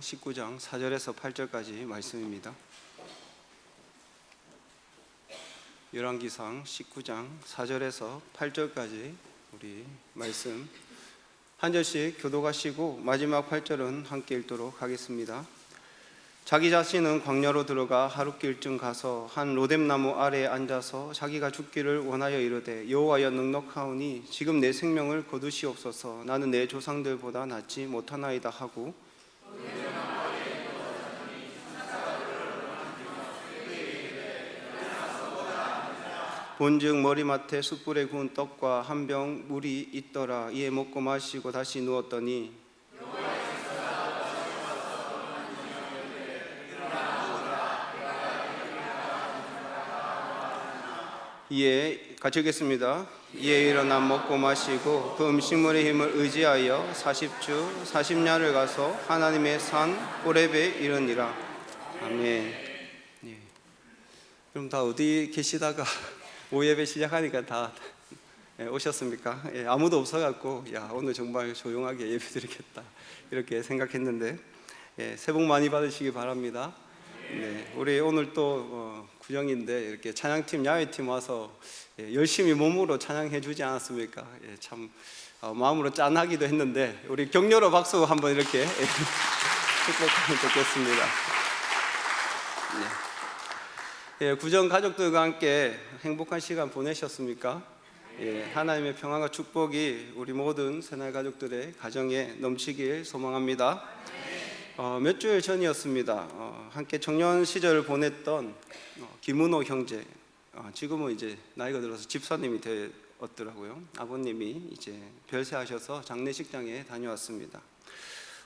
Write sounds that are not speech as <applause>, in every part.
19장 4절에서 8절까지 말씀입니다. 열왕기상 19장 4절에서 8절까지 우리 말씀 한 절씩 교도가시고 마지막 8절은 함께 읽도록 하겠습니다. 자기 자신은 광야로 들어가 하룻길쯤 가서 한 로뎀나무 아래에 앉아서 자기가 죽기를 원하여 이르되 여호와여 넉넉하오니 지금 내 생명을 거두시옵소서 나는 내 조상들보다 낫지 못하나이다 하고 본즉 머리맡에 숯불에 구운 떡과 한 병 물이 있더라. 이에 먹고 마시고 다시 누웠더니 이에 같이 읽겠습니다. 이에 일어나 먹고 마시고 그 음식물의 힘을 의지하여 40주 40야를 가서 하나님의 산 호렙에 이르니라. 아멘. 예. 그럼 다 어디 계시다가 오예배 시작하니까 다 예, 오셨습니까? 예, 아무도 없어갖고 야 오늘 정말 조용하게 예배 드리겠다 이렇게 생각했는데 예, 새해 복 많이 받으시기 바랍니다. 네, 우리 오늘 또 어, 구정인데 이렇게 찬양팀 야외팀 와서 예, 열심히 몸으로 찬양해 주지 않았습니까? 예, 참 어, 마음으로 짠하기도 했는데 우리 격려로 박수 한번 이렇게 예, <laughs> 축복하면 좋겠습니다. 네. 예, 구정 가족들과 함께 행복한 시간 보내셨습니까? 예, 하나님의 평안과 축복이 우리 모든 새날 가족들의 가정에 넘치길 소망합니다. 어, 몇 주일 전이었습니다. 어, 함께 청년 시절을 보냈던 어, 김은호 형제, 어, 지금은 이제 나이가 들어서 집사님이 되었더라고요. 아버님이 이제 별세하셔서 장례식장에 다녀왔습니다.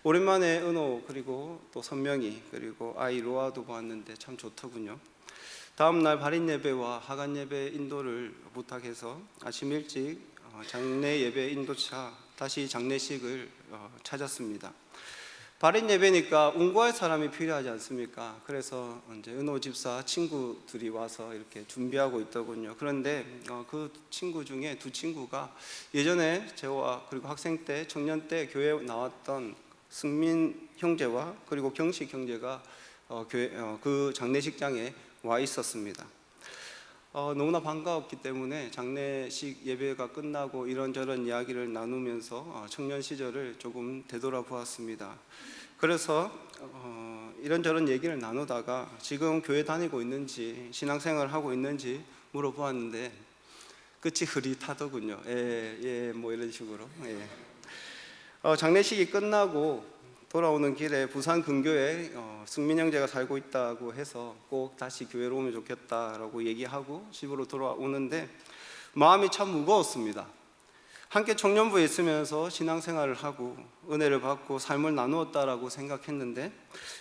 오랜만에 은호 그리고 또 선명이 그리고 아이 로아도 보았는데 참 좋더군요. 다음 날 발인 예배와 하간 예배 인도를 부탁해서 아침 일찍 어, 장례 예배 인도차 다시 장례식을 어, 찾았습니다. 발인 예배니까 운구할 사람이 필요하지 않습니까? 그래서 이제 은호 집사 친구들이 와서 이렇게 준비하고 있더군요. 그런데 어, 그 친구 중에 두 친구가 예전에 저와 그리고 학생 때 청년 때 교회 나왔던 승민 형제와 그리고 경식 형제가 그 장례식장에 와 있었습니다. 어, 너무나 반가웠기 때문에 장례식 예배가 끝나고 이런저런 이야기를 나누면서 어, 청년 시절을 조금 되돌아보았습니다. 그래서 어, 이런저런 얘기를 나누다가 지금 교회 다니고 있는지 신앙생활 하고 있는지 물어보았는데 끝이 흐릿하더군요. 예, 예, 뭐 이런 식으로. 예. 어, 장례식이 끝나고 돌아오는 길에 부산 근교에 어, 승민 형제가 살고 있다고 해서 꼭 다시 교회로 오면 좋겠다라고 얘기하고 집으로 돌아오는데 마음이 참 무거웠습니다. 함께 청년부에 있으면서 신앙생활을 하고 은혜를 받고 삶을 나누었다라고 생각했는데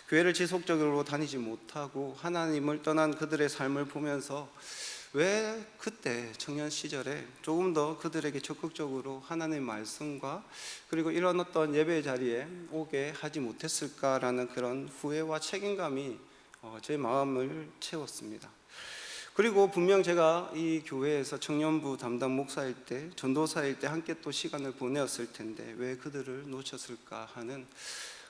교회를 지속적으로 다니지 못하고 하나님을 떠난 그들의 삶을 보면서 왜 그때 청년 시절에 조금 더 그들에게 적극적으로 하나님의 말씀과 그리고 이런 어떤 예배 자리에 오게 하지 못했을까라는 그런 후회와 책임감이 어, 제 마음을 채웠습니다. 그리고 분명 제가 이 교회에서 청년부 담당 목사일 때, 전도사일 때 함께 또 시간을 보내었을 텐데 왜 그들을 놓쳤을까 하는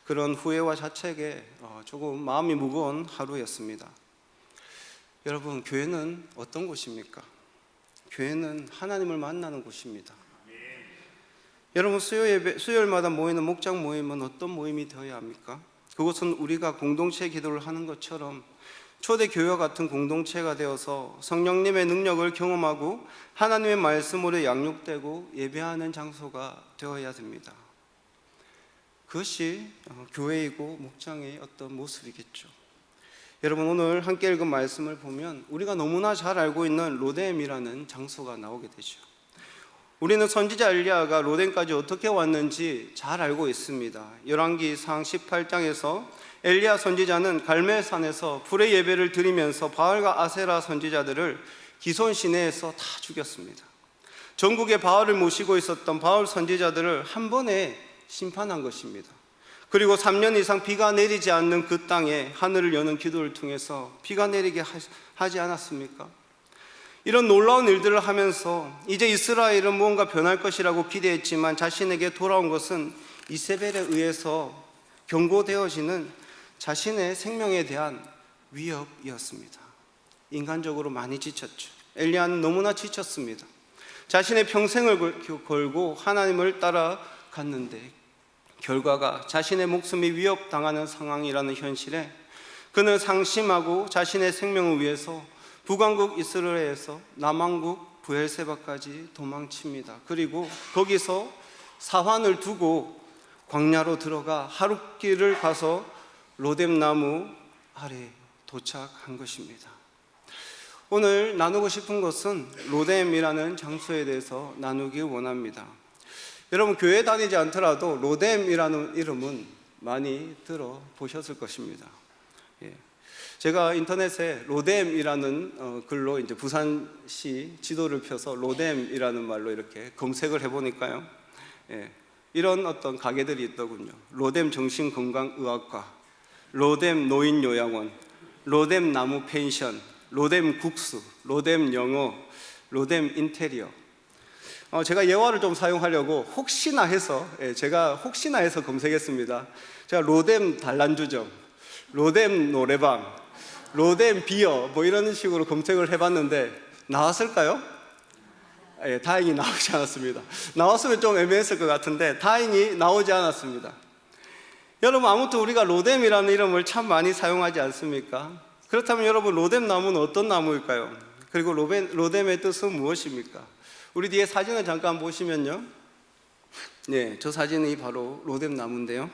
그런 후회와 자책에 어, 조금 마음이 무거운 하루였습니다. 여러분, 교회는 어떤 곳입니까? 교회는 하나님을 만나는 곳입니다. 여러분, 수요 예배, 수요일마다 모이는 목장 모임은 어떤 모임이 되어야 합니까? 그것은 우리가 공동체 기도를 하는 것처럼 초대 교회와 같은 공동체가 되어서 성령님의 능력을 경험하고 하나님의 말씀으로 양육되고 예배하는 장소가 되어야 됩니다. 그것이 어, 교회이고 목장의 어떤 모습이겠죠. 여러분 오늘 함께 읽은 말씀을 보면 우리가 너무나 잘 알고 있는 로뎀이라는 장소가 나오게 되죠. 우리는 선지자 엘리야가 로뎀까지 어떻게 왔는지 잘 알고 있습니다. 열왕기상 18장에서 엘리야 선지자는 갈멜산에서 불의 예배를 드리면서 바알과 아세라 선지자들을 기손 시내에서 다 죽였습니다. 전국에 바알을 모시고 있었던 바알 선지자들을 한 번에 심판한 것입니다. 그리고 3년 이상 비가 내리지 않는 그 땅에 하늘을 여는 기도를 통해서 비가 내리게 하지 않았습니까? 이런 놀라운 일들을 하면서 이제 이스라엘은 무언가 변할 것이라고 기대했지만 자신에게 돌아온 것은 이세벨에 의해서 경고되어지는 자신의 생명에 대한 위협이었습니다. 인간적으로 많이 지쳤죠. 엘리야는 너무나 지쳤습니다. 자신의 평생을 걸- 걸고 하나님을 따라갔는데 결과가 자신의 목숨이 위협당하는 상황이라는 현실에 그는 상심하고 자신의 생명을 위해서 북왕국 이스라엘에서 남왕국 부엘세바까지 도망칩니다. 그리고 거기서 사환을 두고 광야로 들어가 하룻길을 가서 로뎀 나무 아래 도착한 것입니다. 오늘 나누고 싶은 것은 로뎀이라는 장소에 대해서 나누기 원합니다. 여러분 교회 다니지 않더라도 로뎀이라는 이름은 많이 들어 보셨을 것입니다. 예. 제가 인터넷에 로뎀이라는 어, 글로 이제 부산시 지도를 펴서 로뎀이라는 말로 이렇게 검색을 해보니까요. 예. 이런 어떤 가게들이 있더군요. 로뎀 정신건강의학과, 로뎀 노인요양원, 로뎀 나무 펜션, 로뎀 국수, 로뎀 영어, 로뎀 인테리어. 어, 제가 예화를 좀 사용하려고 혹시나 해서 예, 제가 혹시나 해서 검색했습니다. 제가 로뎀 단란주점, 로뎀 노래방, 로뎀 비어 뭐 이런 식으로 검색을 해봤는데 나왔을까요? 예, 다행히 나오지 않았습니다. 나왔으면 좀 애매했을 것 같은데 다행히 나오지 않았습니다. 여러분 아무튼 우리가 로뎀이라는 이름을 참 많이 사용하지 않습니까? 그렇다면 여러분 로뎀 나무는 어떤 나무일까요? 그리고 로뎀의 뜻은 무엇입니까? 우리 뒤에 사진을 잠깐 보시면요. 네, 저 사진이 바로 로뎀 나무인데요.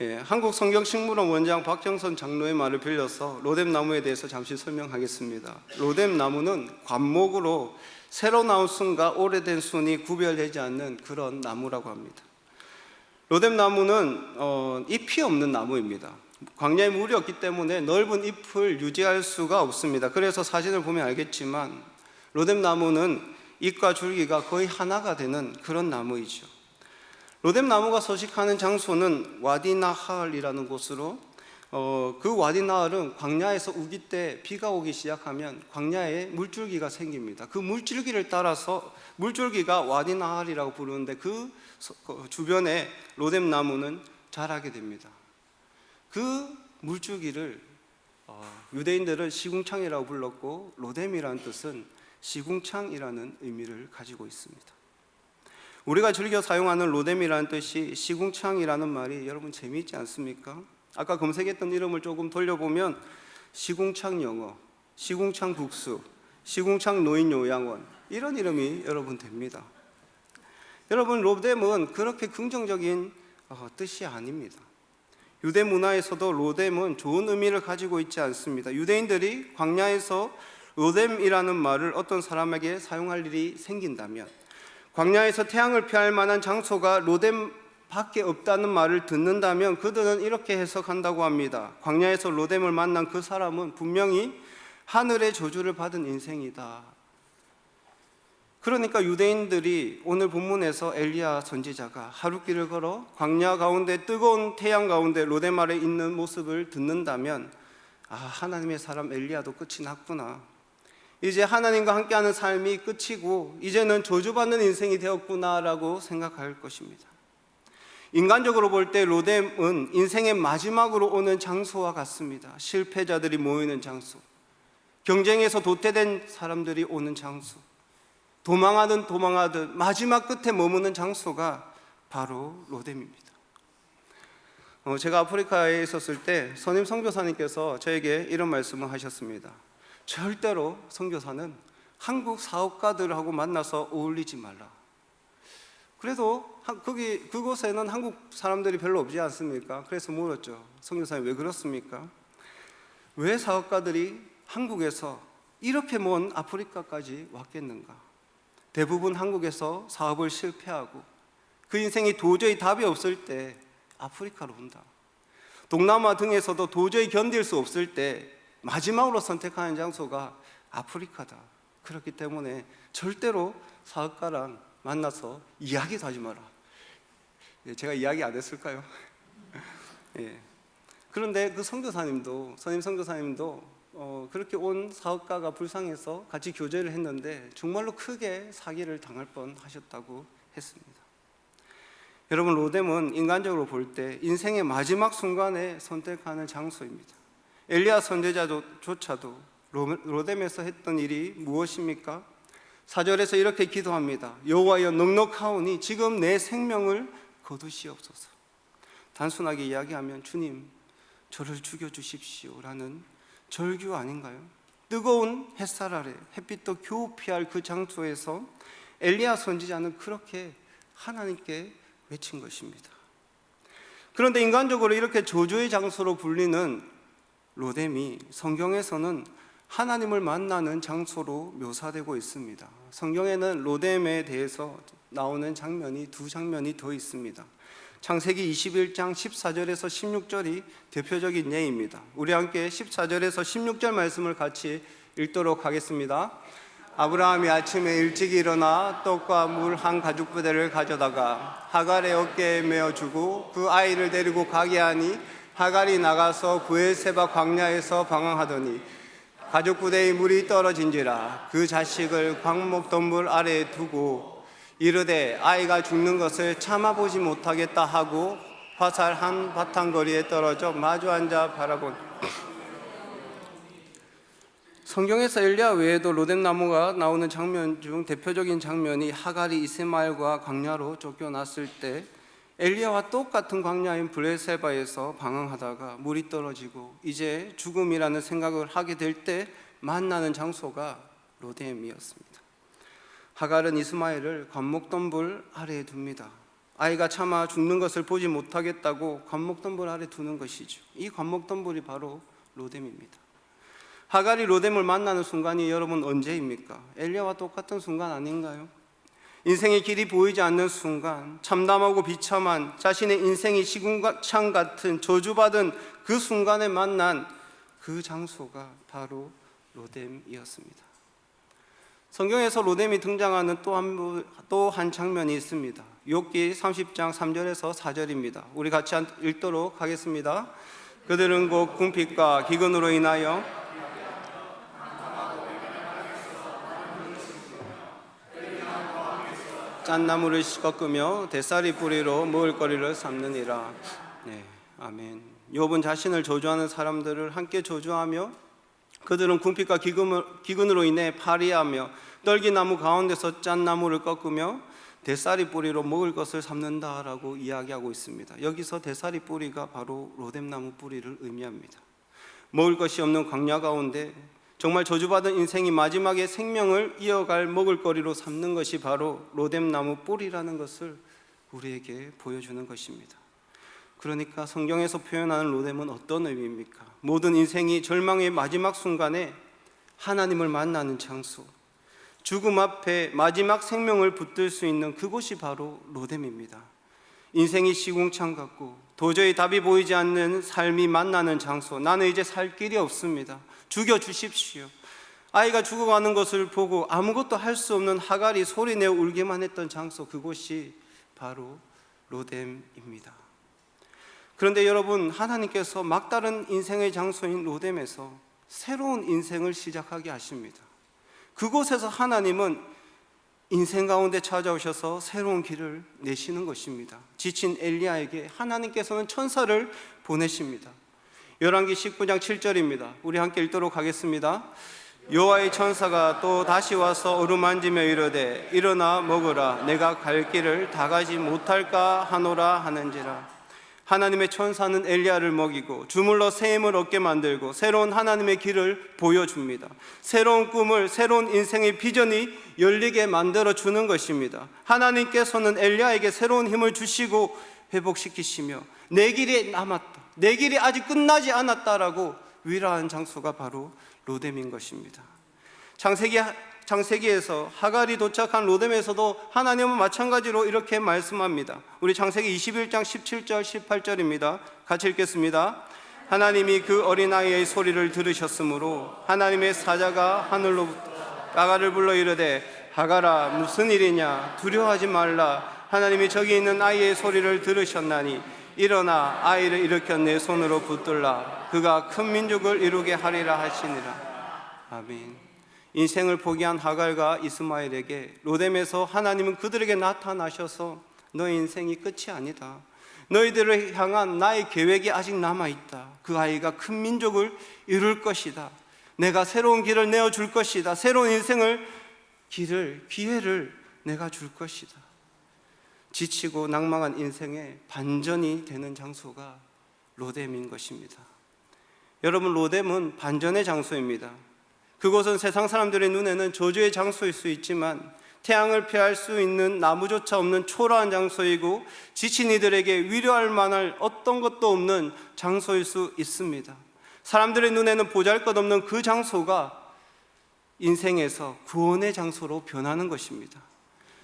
예, 한국 성경식물원 원장 박정선 장로의 말을 빌려서 로뎀 나무에 대해서 잠시 설명하겠습니다. 로뎀 나무는 관목으로 새로 나온 순과 오래된 순이 구별되지 않는 그런 나무라고 합니다. 로뎀 나무는 어, 잎이 없는 나무입니다. 광야에 물이 없기 때문에 넓은 잎을 유지할 수가 없습니다. 그래서 사진을 보면 알겠지만 로뎀 나무는 잎과 줄기가 거의 하나가 되는 그런 나무이죠. 로뎀 나무가 서식하는 장소는 와디나할이라는 곳으로 어, 그 와디나할은 광야에서 우기 때 비가 오기 시작하면 광야에 물줄기가 생깁니다. 그 물줄기를 따라서 물줄기가 와디나할이라고 부르는데 그 서- 그 주변에 로뎀 나무는 자라게 됩니다. 그 물줄기를 어, 유대인들은 시궁창이라고 불렀고 로뎀이라는 뜻은 시궁창이라는 의미를 가지고 있습니다. 우리가 즐겨 사용하는 로뎀이라는 뜻이 시궁창이라는 말이 여러분 재미있지 않습니까? 아까 검색했던 이름을 조금 돌려보면 시궁창 영어, 시궁창 국수, 시궁창 노인 요양원 이런 이름이 여러분 됩니다. 여러분 로뎀은 그렇게 긍정적인 어, 뜻이 아닙니다. 유대 문화에서도 로뎀은 좋은 의미를 가지고 있지 않습니다. 유대인들이 광야에서 로뎀이라는 말을 어떤 사람에게 사용할 일이 생긴다면 광야에서 태양을 피할 만한 장소가 로뎀 밖에 없다는 말을 듣는다면 그들은 이렇게 해석한다고 합니다. 광야에서 로뎀을 만난 그 사람은 분명히 하늘의 저주를 받은 인생이다. 그러니까 유대인들이 오늘 본문에서 엘리야 선지자가 하룻길을 걸어 광야 가운데 뜨거운 태양 가운데 아래 있는 모습을 듣는다면 아 하나님의 사람 엘리야도 끝이 났구나. 이제 하나님과 함께하는 삶이 끝이고 이제는 저주받는 인생이 되었구나라고 생각할 것입니다. 인간적으로 볼 때 로뎀은 인생의 마지막으로 오는 장소와 같습니다. 실패자들이 모이는 장소, 경쟁에서 도태된 사람들이 오는 장소, 도망하든 도망하든 마지막 끝에 머무는 장소가 바로 로뎀입니다. 어, 제가 아프리카에 있었을 때 선임 선교사님께서 저에게 이런 말씀을 하셨습니다. 절대로 선교사는 한국 사업가들하고 만나서 어울리지 말라. 그래도 한- 거기 그곳에는 한국 사람들이 별로 없지 않습니까? 그래서 물었죠. 선교사님 왜 그렇습니까? 왜 사업가들이 한국에서 이렇게 먼 아프리카까지 왔겠는가? 대부분 한국에서 사업을 실패하고 그 인생이 도저히 답이 없을 때 아프리카로 온다. 동남아 등에서도 도저히 견딜 수 없을 때 마지막으로 선택하는 장소가 아프리카다. 그렇기 때문에 절대로 사업가랑 만나서 이야기도 하지 마라. 예, 제가 이야기 안 했을까요? <laughs> 예. 그런데 그 선교사님도 선임 선교사님도 어, 그렇게 온 사업가가 불쌍해서 같이 교제를 했는데 정말로 크게 사기를 당할 뻔 하셨다고 했습니다. 여러분 로뎀은 인간적으로 볼 때 인생의 마지막 순간에 선택하는 장소입니다. 엘리야 선제자조차도 로- 로뎀에서 했던 일이 무엇입니까? 사절에서 이렇게 기도합니다. 여호와여 넉넉하오니 지금 내 생명을 거두시옵소서. 단순하게 이야기하면 주님 저를 죽여 주십시오 라는 절규 아닌가요? 뜨거운 햇살 아래 햇빛도 겨우 피할 그 장소에서 엘리야 선지자는 그렇게 하나님께 외친 것입니다. 그런데 인간적으로 이렇게 저주의 장소로 불리는 로뎀이 성경에서는 하나님을 만나는 장소로 묘사되고 있습니다. 성경에는 로뎀에 대해서 나오는 장면이 두 장면이 더 있습니다. 창세기 21장 14절에서 16절이 대표적인 예입니다. 우리 함께 14절에서 16절 말씀을 같이 읽도록 하겠습니다. 아브라함이 아침에 일찍 일어나 떡과 물 한 가죽 부대를 가져다가 하갈의 어깨에 메어 주고 그 아이를 데리고 가게 하니 하갈이 나가서 부엘세바 광야에서 방황하더니 가죽 부대의 물이 떨어진지라 그 자식을 광목 덤불 아래에 두고 이르되 아이가 죽는 것을 참아보지 못하겠다 하고 화살 한 바탕 거리에 떨어져 마주 앉아 바라본. 성경에서 엘리야 외에도 로뎀 나무가 나오는 장면 중 대표적인 장면이 하갈이 이스마엘과 광야로 쫓겨났을 때 엘리야와 똑같은 광야인 블레세바에서 방황하다가 물이 떨어지고 이제 죽음이라는 생각을 하게 될 때 만나는 장소가 로뎀이었습니다. 하갈은 이스마엘을 관목덤불 아래에 둡니다. 아이가 차마 죽는 것을 보지 못하겠다고 관목덤불 아래 두는 것이죠. 이 관목덤불이 바로 로뎀입니다. 하갈이 로뎀을 만나는 순간이 여러분 언제입니까? 엘리야와 똑같은 순간 아닌가요? 인생의 길이 보이지 않는 순간, 참담하고 비참한 자신의 인생이 시궁창 같은 저주받은 그 순간에 만난 그 장소가 바로 로뎀이었습니다. 성경에서 로뎀이 등장하는 또한 또 한 장면이 있습니다. 욥기 30장 3절에서 4절입니다. 우리 같이 읽도록 하겠습니다. 그들은 곧 궁핍과 기근으로 인하여 짠나무를 꺾으며 대사리 뿌리로 먹을 거리를 삼느니라. 네, 아멘. 욥은 자신을 저주하는 사람들을 함께 저주하며 그들은 궁핍과 기근으로 인해 파리하며 떨기나무 가운데서 짠나무를 꺾으며 대사리 뿌리로 먹을 것을 삼는다라고 이야기하고 있습니다. 여기서 대사리 뿌리가 바로 로뎀나무 뿌리를 의미합니다. 먹을 것이 없는 광야 가운데 정말 저주받은 인생이 마지막에 생명을 이어갈 먹을거리로 삼는 것이 바로 로뎀나무 뿌리라는 것을 우리에게 보여주는 것입니다. 그러니까 성경에서 표현하는 로뎀은 어떤 의미입니까? 모든 인생이 절망의 마지막 순간에 하나님을 만나는 장소, 죽음 앞에 마지막 생명을 붙들 수 있는 그곳이 바로 로뎀입니다. 인생이 시궁창 같고 도저히 답이 보이지 않는 삶이 만나는 장소. 나는 이제 살 길이 없습니다. 죽여 주십시오. 아이가 죽어가는 것을 보고 아무것도 할 수 없는 하갈이 소리내어 울기만 했던 장소 그곳이 바로 로뎀입니다. 그런데 여러분 하나님께서 막다른 인생의 장소인 로뎀에서 새로운 인생을 시작하게 하십니다. 그곳에서 하나님은 인생 가운데 찾아오셔서 새로운 길을 내시는 것입니다. 지친 엘리야에게 하나님께서는 천사를 보내십니다. 열왕기 19장 7절입니다. 우리 함께 읽도록 하겠습니다. 여호와의 천사가 또 다시 와서 어루만지며 이르되 일어나 먹으라 내가 갈 길을 다 가지 못할까 하노라 하는지라 하나님의 천사는 엘리야를 먹이고 주물러 새 힘을 얻게 만들고 새로운 하나님의 길을 보여줍니다. 새로운 꿈을 새로운 인생의 비전이 열리게 만들어 주는 것입니다. 하나님께서는 엘리야에게 새로운 힘을 주시고 회복시키시며 내 길이 남았다. 내 길이 아직 끝나지 않았다라고 위로한 장소가 바로 로뎀인 것입니다. 창세기 창세기에서 하갈이 도착한 로뎀에서도 하나님은 마찬가지로 이렇게 말씀합니다. 우리 창세기 21장 17절 18절입니다. 같이 읽겠습니다. 하나님이 그 어린아이의 소리를 들으셨으므로 하나님의 사자가 하늘로부터 하갈을 불러 이르되 하갈아 무슨 일이냐 두려워하지 말라 하나님이 저기 있는 아이의 소리를 들으셨나니 일어나 아이를 일으켜 내 손으로 붙들라 그가 큰 민족을 이루게 하리라 하시니라 아멘. 인생을 포기한 하갈과 이스마엘에게 로뎀에서 하나님은 그들에게 나타나셔서 너의 인생이 끝이 아니다. 너희들을 향한 나의 계획이 아직 남아 있다. 그 아이가 큰 민족을 이룰 것이다. 내가 새로운 길을 내어 줄 것이다. 새로운 인생을 길을 기회를 내가 줄 것이다. 지치고 낭망한 인생의 반전이 되는 장소가 로뎀인 것입니다. 여러분 로뎀은 반전의 장소입니다. 그곳은 세상 사람들의 눈에는 저주의 장소일 수 있지만 태양을 피할 수 있는 나무조차 없는 초라한 장소이고 지친 이들에게 위로할 만할 어떤 것도 없는 장소일 수 있습니다. 사람들의 눈에는 보잘것없는 그 장소가 인생에서 구원의 장소로 변하는 것입니다.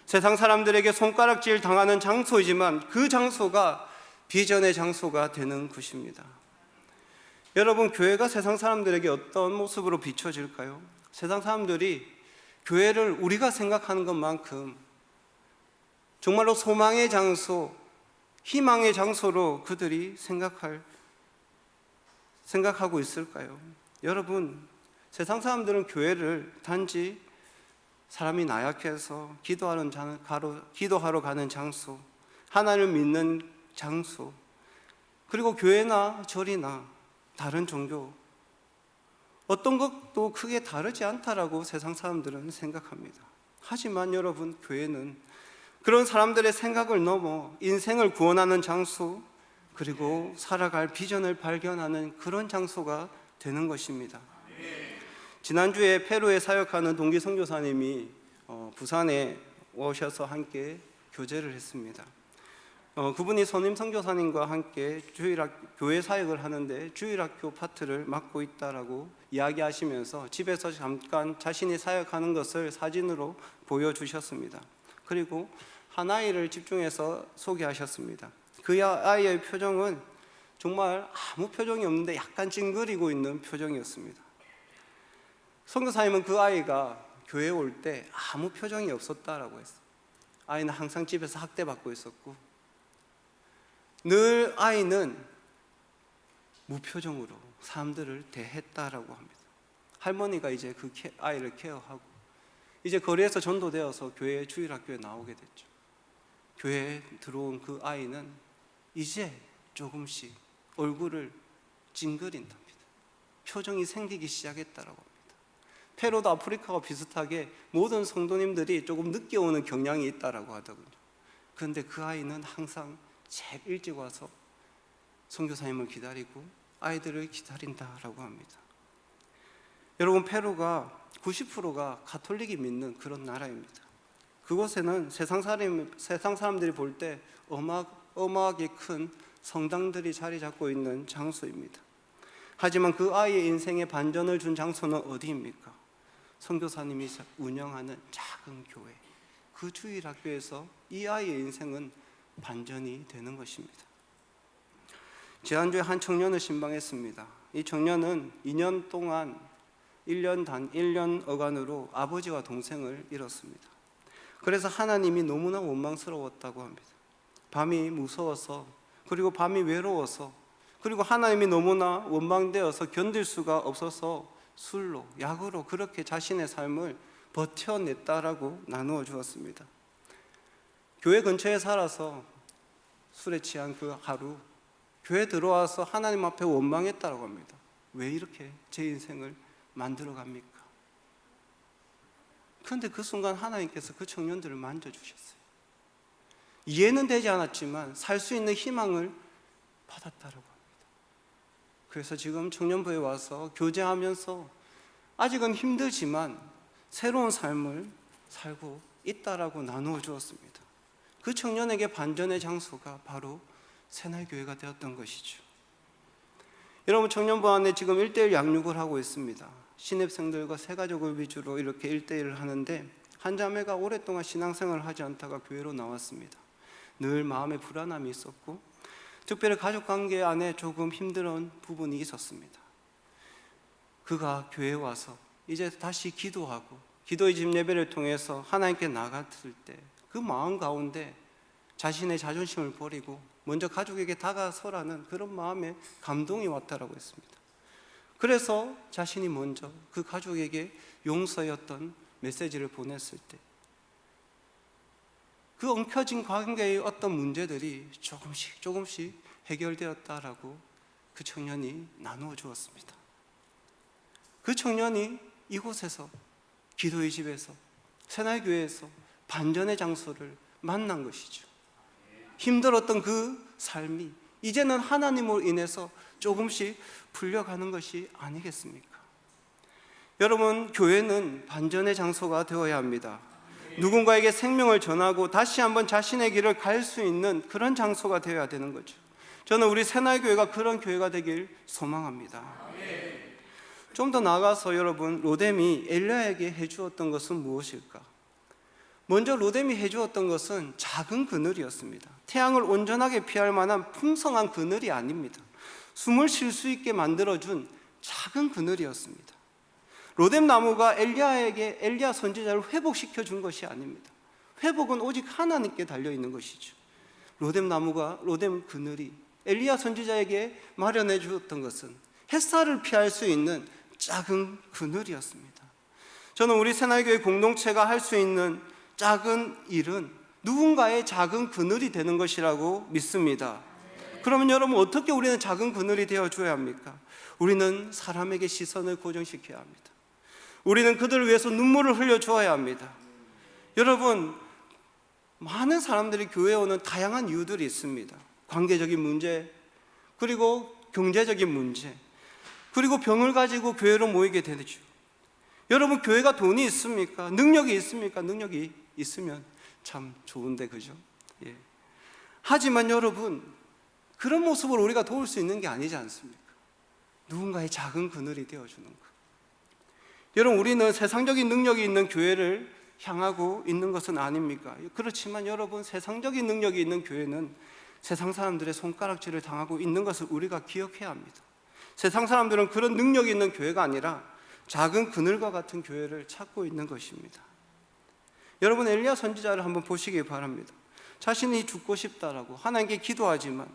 세상 사람들에게 손가락질 당하는 장소이지만 그 장소가 비전의 장소가 되는 것입니다. 여러분, 교회가 세상 사람들에게 어떤 모습으로 비춰질까요? 세상 사람들이 교회를 우리가 생각하는 것만큼 정말로 소망의 장소, 희망의 장소로 그들이 생각할 생각하고 있을까요? 여러분, 세상 사람들은 교회를 단지 사람이 나약해서 기도하는 장, 가로, 기도하러 가는 장소, 하나님을 믿는 장소, 그리고 교회나 절이나 다른 종교 어떤 것도 크게 다르지 않다라고 세상 사람들은 생각합니다. 하지만 여러분 교회는 그런 사람들의 생각을 넘어 인생을 구원하는 장소 그리고 살아갈 비전을 발견하는 그런 장소가 되는 것입니다. 지난주에 페루에 사역하는 동기 선교사님이 어, 부산에 오셔서 함께 교제를 했습니다. 어, 그분이 선임 선교사님과 함께 주일학 교회 사역을 하는데 주일학교 파트를 맡고 있다라고 이야기하시면서 집에서 잠깐 자신이 사역하는 것을 사진으로 보여주셨습니다. 그리고 한 아이를 집중해서 소개하셨습니다. 그 아이의 표정은 정말 아무 표정이 없는데 약간 찡그리고 있는 표정이었습니다. 선교사님은 그 아이가 교회에 올 때 아무 표정이 없었다라고 했어요. 아이는 항상 집에서 학대받고 있었고 늘 아이는 무표정으로 사람들을 대했다라고 합니다. 할머니가 이제 그 아이를 케어하고 이제 거리에서 전도되어서 교회 주일학교에 나오게 됐죠. 교회에 들어온 그 아이는 이제 조금씩 얼굴을 찡그린답니다. 표정이 생기기 시작했다라고 합니다. 페루도 아프리카와 비슷하게 모든 성도님들이 조금 늦게 오는 경향이 있다라고 하더군요. 그런데 그 아이는 항상 제일 일찍 와서 선교사님을 기다리고 아이들을 기다린다라고 합니다. 여러분 페루가 90%가 가톨릭이 믿는 그런 나라입니다. 그곳에는 세상 사람 세상 사람들이 볼 때 어마 어마하게 큰 성당들이 자리 잡고 있는 장소입니다. 하지만 그 아이의 인생에 반전을 준 장소는 어디입니까? 선교사님이 운영하는 작은 교회. 그 주일 학교에서 이 아이의 인생은 반전이 되는 것입니다. 지난주에 한 청년을 신방했습니다. 이 청년은 2년 동안 1년 단 1년 어간으로 아버지와 동생을 잃었습니다. 그래서 하나님이 너무나 원망스러웠다고 합니다. 밤이 무서워서 그리고 밤이 외로워서 그리고 하나님이 너무나 원망되어서 견딜 수가 없어서 술로 약으로 그렇게 자신의 삶을 버텨냈다라고 나누어 주었습니다. 교회 근처에 살아서 술에 취한 그 하루 교회 들어와서 하나님 앞에 원망했다고 합니다. 왜 이렇게 제 인생을 만들어 갑니까? 그런데 그 순간 하나님께서 그 청년들을 만져주셨어요. 이해는 되지 않았지만 살 수 있는 희망을 받았다고 합니다. 그래서 지금 청년부에 와서 교제하면서 아직은 힘들지만 새로운 삶을 살고 있다라고 나누어 주었습니다. 그 청년에게 반전의 장소가 바로 새날교회가 되었던 것이죠. 여러분 청년부 안에 지금 1대1 양육을 하고 있습니다. 신입생들과 새 가족을 위주로 이렇게 1대1을 하는데 한 자매가 오랫동안 신앙생활을 하지 않다가 교회로 나왔습니다. 늘 마음에 불안함이 있었고 특별히 가족 관계 안에 조금 힘든 부분이 있었습니다. 그가 교회에 와서 이제 다시 기도하고 기도의 집 예배를 통해서 하나님께 나갔을 때 그 마음 가운데 자신의 자존심을 버리고 먼저 가족에게 다가서라는 그런 마음에 감동이 왔다라고 했습니다. 그래서 자신이 먼저 그 가족에게 용서였던 메시지를 보냈을 때 그 엉켜진 관계의 어떤 문제들이 조금씩 조금씩 해결되었다라고 그 청년이 나누어 주었습니다. 그 청년이 이곳에서 기도의 집에서 새날교회에서 반전의 장소를 만난 것이죠. 힘들었던 그 삶이 이제는 하나님으로 인해서 조금씩 풀려가는 것이 아니겠습니까? 여러분, 교회는 반전의 장소가 되어야 합니다. 누군가에게 생명을 전하고 다시 한번 자신의 길을 갈 수 있는 그런 장소가 되어야 되는 거죠. 저는 우리 새날교회가 그런 교회가 되길 소망합니다. 좀 더 나아가서 여러분, 로뎀이 엘리야에게 해주었던 것은 무엇일까? 먼저 로뎀이 해주었던 것은 작은 그늘이었습니다. 태양을 온전하게 피할 만한 풍성한 그늘이 아닙니다. 숨을 쉴 수 있게 만들어준 작은 그늘이었습니다. 로뎀 나무가 엘리야에게 엘리야 선지자를 회복시켜 준 것이 아닙니다. 회복은 오직 하나님께 달려 있는 것이죠. 로뎀 나무가 로뎀 그늘이 엘리야 선지자에게 마련해 주었던 것은 햇살을 피할 수 있는 작은 그늘이었습니다. 저는 우리 새날교회 공동체가 할 수 있는 작은 일은 누군가의 작은 그늘이 되는 것이라고 믿습니다. 그러면 여러분 어떻게 우리는 작은 그늘이 되어 줘야 합니까? 우리는 사람에게 시선을 고정시켜야 합니다. 우리는 그들을 위해서 눈물을 흘려 주어야 합니다. 여러분 많은 사람들이 교회에 오는 다양한 이유들이 있습니다. 관계적인 문제, 그리고 경제적인 문제, 그리고 병을 가지고 교회로 모이게 되죠. 여러분 교회가 돈이 있습니까? 능력이 있습니까? 능력이 있으면 참 좋은데 그죠? 예. 하지만 여러분 그런 모습을 우리가 도울 수 있는 게 아니지 않습니까? 누군가의 작은 그늘이 되어주는 것. 여러분 우리는 세상적인 능력이 있는 교회를 향하고 있는 것은 아닙니까? 그렇지만 여러분 세상적인 능력이 있는 교회는 세상 사람들의 손가락질을 당하고 있는 것을 우리가 기억해야 합니다. 세상 사람들은 그런 능력이 있는 교회가 아니라 작은 그늘과 같은 교회를 찾고 있는 것입니다. 여러분 엘리야 선지자를 한번 보시기 바랍니다. 자신이 죽고 싶다라고 하나님께 기도하지만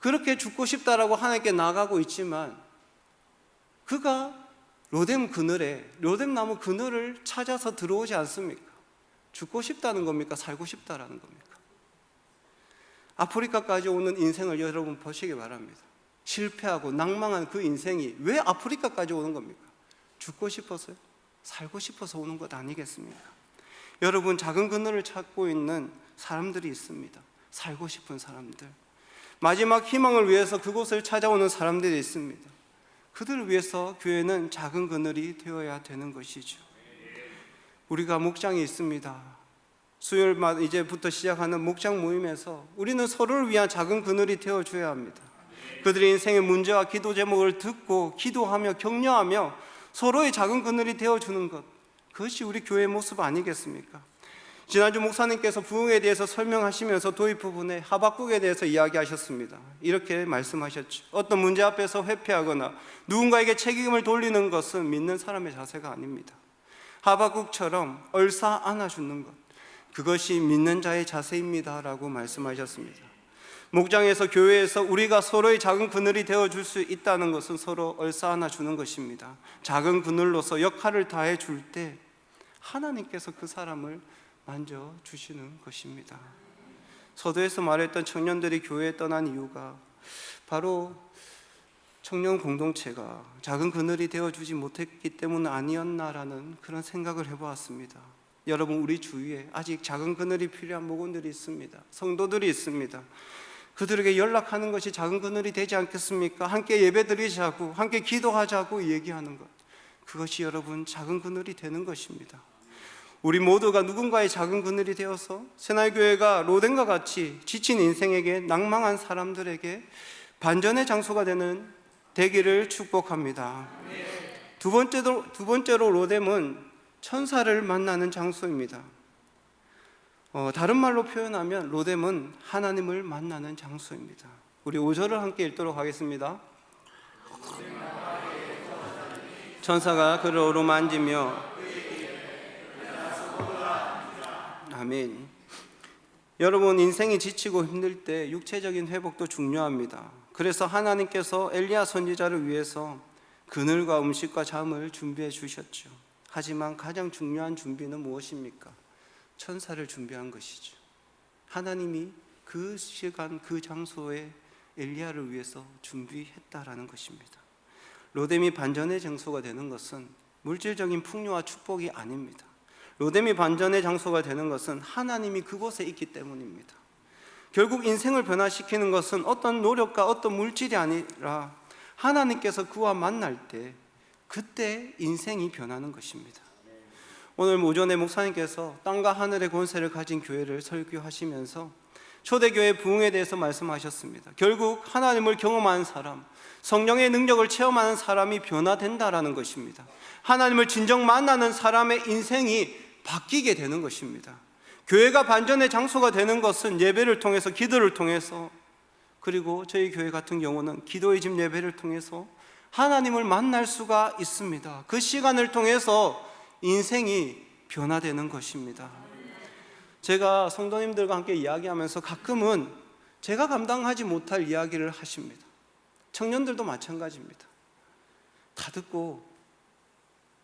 그렇게 죽고 싶다라고 하나님께 나가고 있지만 그가 로뎀 그늘에 로뎀 나무 그늘을 찾아서 들어오지 않습니까? 죽고 싶다는 겁니까? 살고 싶다라는 겁니까? 아프리카까지 오는 인생을 여러분 보시기 바랍니다. 실패하고 낭망한 그 인생이 왜 아프리카까지 오는 겁니까? 죽고 싶어서요? 살고 싶어서 오는 것 아니겠습니까? 여러분 작은 그늘을 찾고 있는 사람들이 있습니다. 살고 싶은 사람들. 마지막 희망을 위해서 그곳을 찾아오는 사람들이 있습니다. 그들을 위해서 교회는 작은 그늘이 되어야 되는 것이죠. 우리가 목장이 있습니다. 수요일마다 이제부터 시작하는 목장 모임에서 우리는 서로를 위한 작은 그늘이 되어 줘야 합니다. 그들의 인생의 문제와 기도 제목을 듣고 기도하며 격려하며 서로의 작은 그늘이 되어 주는 것. 그것이 우리 교회의 모습 아니겠습니까? 지난주 목사님께서 부흥에 대해서 설명하시면서 도입 부분에 하박국에 대해서 이야기하셨습니다. 이렇게 말씀하셨죠. 어떤 문제 앞에서 회피하거나 누군가에게 책임을 돌리는 것은 믿는 사람의 자세가 아닙니다. 하박국처럼 얼싸 안아주는 것. 그것이 믿는 자의 자세입니다 라고 말씀하셨습니다. 목장에서 교회에서 우리가 서로의 작은 그늘이 되어 줄 수 있다는 것은 서로 얼싸 안아 주는 것입니다. 작은 그늘로서 역할을 다해 줄 때 하나님께서 그 사람을 만져 주시는 것입니다. 서도에서 말했던 청년들이 교회에 떠난 이유가 바로 청년 공동체가 작은 그늘이 되어 주지 못했기 때문 아니었나라는 그런 생각을 해 보았습니다. 여러분 우리 주위에 아직 작은 그늘이 필요한 목원들이 있습니다. 성도들이 있습니다. 그들에게 연락하는 것이 작은 그늘이 되지 않겠습니까? 함께 예배드리자고, 함께 기도하자고 얘기하는 것. 그것이 여러분 작은 그늘이 되는 것입니다. 우리 모두가 누군가의 작은 그늘이 되어서 새날교회가 로덴과 같이 지친 인생에게 낭망한 사람들에게 반전의 장소가 되는 되기를 축복합니다. 두 번째로, 두 번째로 로뎀은 천사를 만나는 장소입니다. 어, 다른 말로 표현하면 로뎀은 하나님을 만나는 장소입니다. 우리 5절을 함께 읽도록 하겠습니다. 천사가 그를 어루만지며 아멘. 여러분 인생이 지치고 힘들 때 육체적인 회복도 중요합니다. 그래서 하나님께서 엘리야 선지자를 위해서 그늘과 음식과 잠을 준비해 주셨죠. 하지만 가장 중요한 준비는 무엇입니까? 천사를 준비한 것이죠. 하나님이 그 시간 그 장소에 엘리야를 위해서 준비했다라는 것입니다. 로뎀이 반전의 장소가 되는 것은 물질적인 풍요와 축복이 아닙니다. 로뎀이 반전의 장소가 되는 것은 하나님이 그곳에 있기 때문입니다. 결국 인생을 변화시키는 것은 어떤 노력과 어떤 물질이 아니라 하나님께서 그와 만날 때 그때 인생이 변하는 것입니다. 오늘 오전에 목사님께서 땅과 하늘의 권세를 가진 교회를 설교하시면서 초대교회 부흥에 대해서 말씀하셨습니다. 결국 하나님을 경험한 사람, 성령의 능력을 체험하는 사람이 변화된다라는 것입니다. 하나님을 진정 만나는 사람의 인생이 바뀌게 되는 것입니다. 교회가 반전의 장소가 되는 것은 예배를 통해서 기도를 통해서 그리고 저희 교회 같은 경우는 기도의 집 예배를 통해서 하나님을 만날 수가 있습니다. 그 시간을 통해서 인생이 변화되는 것입니다. 제가 성도님들과 함께 이야기하면서 가끔은 제가 감당하지 못할 이야기를 하십니다. 청년들도 마찬가지입니다. 다 듣고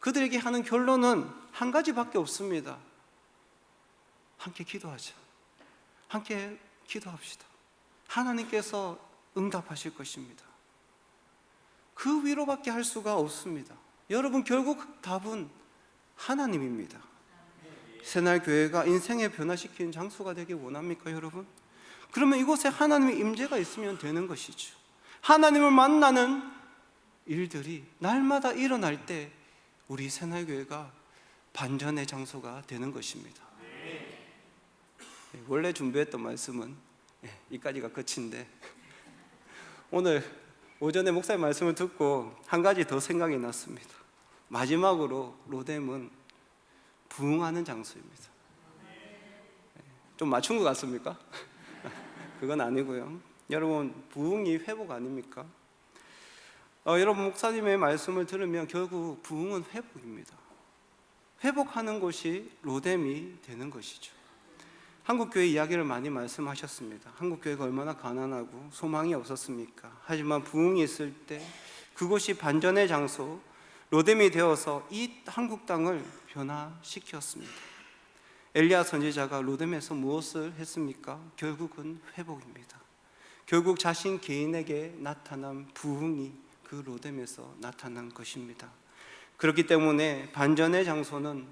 그들에게 하는 결론은 한 가지밖에 없습니다. 함께 기도하자. 함께 기도합시다. 하나님께서 응답하실 것입니다. 그 위로밖에 할 수가 없습니다. 여러분 결국 답은 하나님입니다. 새날 교회가 인생의 변화시키는 장소가 되길 원합니까, 여러분? 그러면 이곳에 하나님의 임재가 있으면 되는 것이죠. 하나님을 만나는 일들이 날마다 일어날 때 우리 새날 교회가 반전의 장소가 되는 것입니다. 네, 원래 준비했던 말씀은 네, 이까지가 끝인데 오늘 오전에 목사님 말씀을 듣고 한 가지 더 생각이 났습니다. 마지막으로 로뎀은 부흥하는 장소입니다. 네, 좀 맞춘 것 같습니까? <laughs> 그건 아니고요. 여러분 부흥이 회복 아닙니까? 어, 여러분 목사님의 말씀을 들으면 결국 부흥은 회복입니다. 회복하는 곳이 로뎀이 되는 것이죠. 한국 교회 이야기를 많이 말씀하셨습니다. 한국 교회가 얼마나 가난하고 소망이 없었습니까? 하지만 부흥이 있을 때 그곳이 반전의 장소, 로뎀이 되어서 이 한국 땅을 변화시켰습니다. 엘리야 선지자가 로뎀에서 무엇을 했습니까? 결국은 회복입니다. 결국 자신 개인에게 나타난 부흥이 그 로뎀에서 나타난 것입니다. 그렇기 때문에 반전의 장소는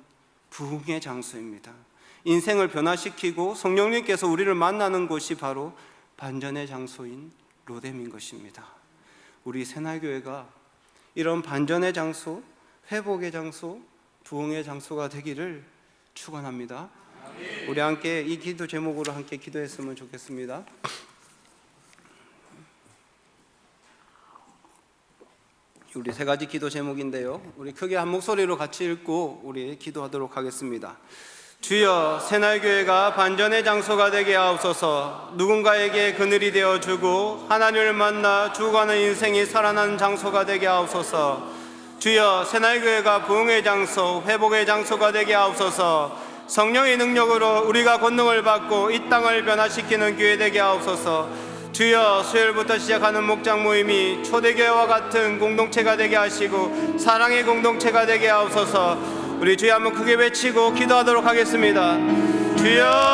부흥의 장소입니다. 인생을 변화시키고 성령님께서 우리를 만나는 곳이 바로 반전의 장소인 로뎀인 것입니다. 우리 새날교회가 이런 반전의 장소, 회복의 장소, 부흥의 장소가 되기를 축원합니다. 우리 함께 이 기도 제목으로 함께 기도했으면 좋겠습니다. 우리 세 가지 기도 제목인데요. 우리 크게 한 목소리로 같이 읽고 우리 기도하도록 하겠습니다. 주여 새날교회가 반전의 장소가 되게 하옵소서 누군가에게 그늘이 되어주고 하나님을 만나 죽어가는 인생이 살아나는 장소가 되게 하옵소서 주여 새날교회가 부흥의 장소 회복의 장소가 되게 하옵소서 성령의 능력으로 우리가 권능을 받고 이 땅을 변화시키는 교회 되게 하옵소서 주여 수요일부터 시작하는 목장 모임이 초대교회와 같은 공동체가 되게 하시고 사랑의 공동체가 되게 하옵소서. 우리 주여 한번 크게 외치고 기도하도록 하겠습니다. 주여